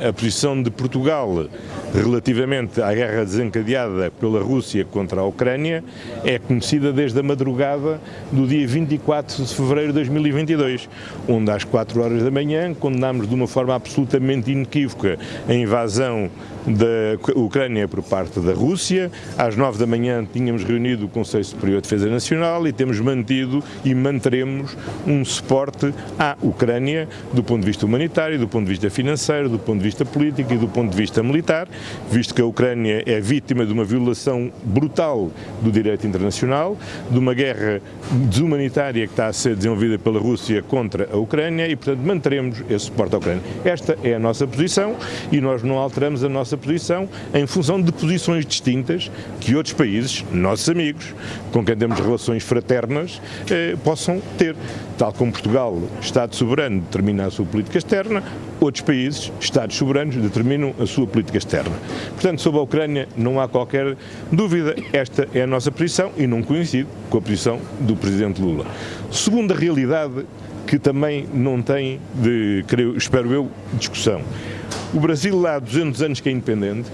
a posição de Portugal relativamente à guerra desencadeada pela Rússia contra a Ucrânia é conhecida desde a madrugada do dia 24 de fevereiro de 2022, onde às 4 horas da manhã condenámos de uma forma absolutamente inequívoca a invasão da Ucrânia por parte da Rússia. Às 9 da manhã tínhamos reunido o Conselho Superior de Defesa Nacional e temos mantido e manteremos um suporte à Ucrânia do ponto de vista humanitário, do ponto de vista financeiro, do ponto de vista político e do ponto de vista militar, visto que a Ucrânia é vítima de uma violação brutal do direito internacional, de uma guerra desumanitária que está a ser desenvolvida pela Rússia contra a Ucrânia e, portanto, manteremos esse suporte à Ucrânia. Esta é a nossa posição e nós não alteramos a nossa posição em função de posições distintas que outros países, nossos amigos, com quem temos relações fraternas, eh, possam ter. Tal como Portugal, Estado soberano, determina a sua política externa, outros países, Estados soberanos, determinam a sua política externa. Portanto, sobre a Ucrânia não há qualquer dúvida, esta é a nossa posição e não coincide com a posição do Presidente Lula. Segunda realidade que também não tem, de, creio, espero eu, discussão. O Brasil há 200 anos que é independente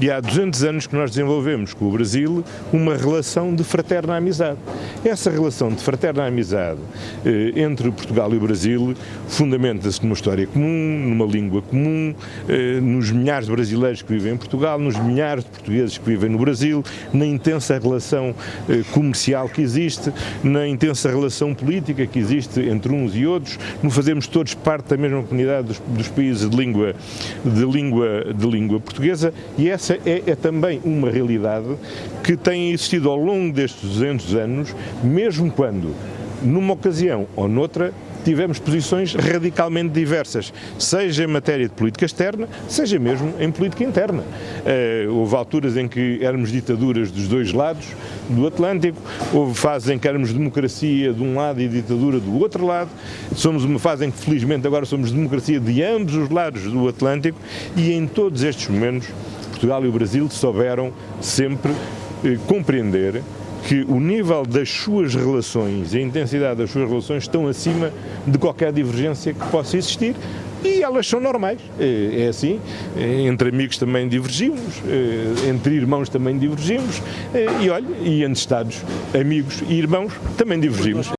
e há 200 anos que nós desenvolvemos com o Brasil uma relação de fraterna amizade. Essa relação de fraterna amizade eh, entre Portugal e o Brasil fundamenta-se numa história comum, numa língua comum, eh, nos milhares de brasileiros que vivem em Portugal, nos milhares de portugueses que vivem no Brasil, na intensa relação eh, comercial que existe, na intensa relação política que existe entre uns e outros, no fazermos todos parte da mesma comunidade dos, dos países de língua, de, língua, de língua portuguesa e essa é, é, também uma realidade que tem existido ao longo destes 200 anos, mesmo quando, numa ocasião ou noutra, tivemos posições radicalmente diversas, seja em matéria de política externa, seja mesmo em política interna. Uh, houve alturas em que éramos ditaduras dos dois lados do Atlântico, houve fases em que éramos democracia de um lado e ditadura do outro lado, somos uma fase em que felizmente agora somos democracia de ambos os lados do Atlântico e em todos estes momentos Portugal e o Brasil souberam sempre eh, compreender que o nível das suas relações e a intensidade das suas relações estão acima de qualquer divergência que possa existir e elas são normais, é, é assim, é, entre amigos também divergimos, é, entre irmãos também divergimos e olha, e entre Estados, amigos e irmãos também divergimos.